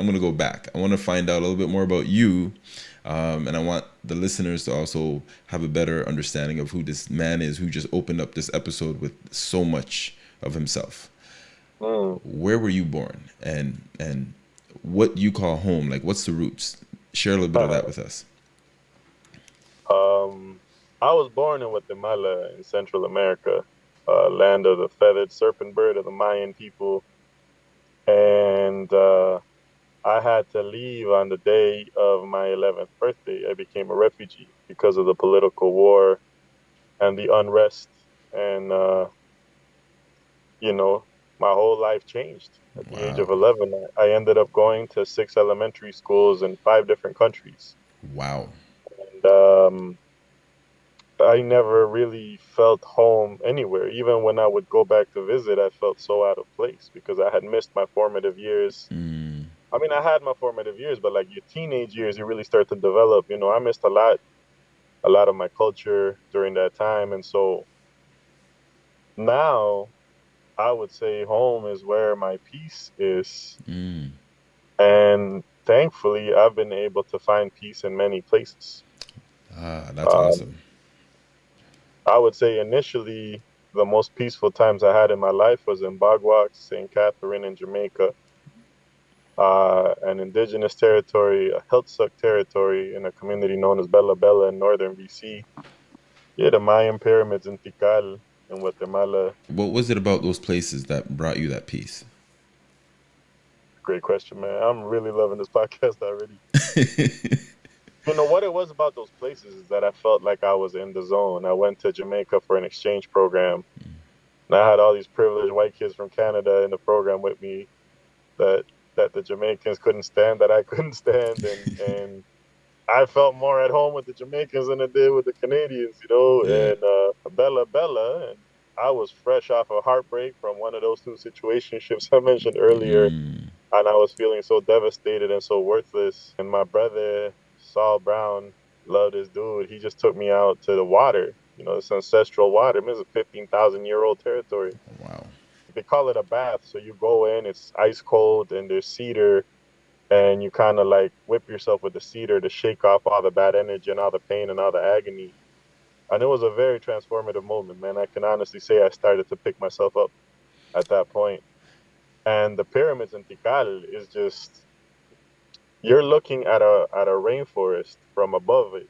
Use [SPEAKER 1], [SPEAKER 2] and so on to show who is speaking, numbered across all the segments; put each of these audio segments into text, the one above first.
[SPEAKER 1] I'm gonna go back. I want to find out a little bit more about you, um, and I want the listeners to also have a better understanding of who this man is who just opened up this episode with so much of himself. Mm. Where were you born, and and what you call home? Like, what's the roots? Share a little bit uh, of that uh, with us.
[SPEAKER 2] Um, I was born in Guatemala in Central America, uh, land of the feathered serpent bird of the Mayan people. And uh, I had to leave on the day of my 11th birthday. I became a refugee because of the political war and the unrest. And, uh, you know, my whole life changed at wow. the age of 11. I ended up going to six elementary schools in five different countries.
[SPEAKER 1] Wow.
[SPEAKER 2] And um, I never really felt home anywhere. Even when I would go back to visit, I felt so out of place because I had missed my formative years. Mm. I mean, I had my formative years, but like your teenage years, you really start to develop. You know, I missed a lot, a lot of my culture during that time, and so now I would say home is where my peace is. Mm. And thankfully, I've been able to find peace in many places.
[SPEAKER 1] Ah, that's um, awesome.
[SPEAKER 2] I would say initially the most peaceful times I had in my life was in Bog Walk, St. Catherine in Jamaica, uh, an indigenous territory, a Heiltsuk territory in a community known as Bella Bella in northern BC. Yeah, the Mayan pyramids in Tikal in Guatemala.
[SPEAKER 1] What was it about those places that brought you that peace?
[SPEAKER 2] Great question, man. I'm really loving this podcast already. You know what it was about those places is that I felt like I was in the zone. I went to Jamaica for an exchange program, and I had all these privileged white kids from Canada in the program with me that that the Jamaicans couldn't stand, that I couldn't stand, and and I felt more at home with the Jamaicans than I did with the Canadians, you know. Yeah. And uh, Bella Bella, and I was fresh off a heartbreak from one of those two situationships I mentioned earlier. Mm. And I was feeling so devastated and so worthless. And my brother Saul Brown loved this dude. He just took me out to the water. You know, this ancestral water. I mean, it's a 15,000 year old territory. Call it a bath. So you go in, it's ice cold, and there's cedar, and you kind of like whip yourself with the cedar to shake off all the bad energy and all the pain and all the agony. And it was a very transformative moment, man. I can honestly say I started to pick myself up at that point. And the pyramids in Tikal is just you're looking at a at a rainforest from above it.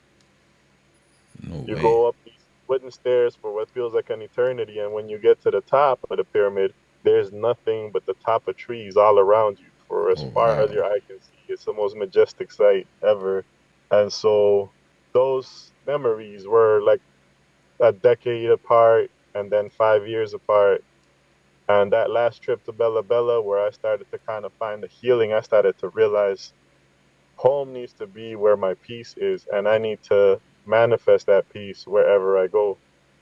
[SPEAKER 2] No you way. go up these wooden stairs for what feels like an eternity, and when you get to the top of the pyramid, there's nothing but the top of trees all around you for as oh, far wow. as your eye can see. It's the most majestic sight ever. And so those memories were like a decade apart and then five years apart. And that last trip to Bella Bella, where I started to kind of find the healing, I started to realize home needs to be where my peace is, and I need to manifest that peace wherever I go.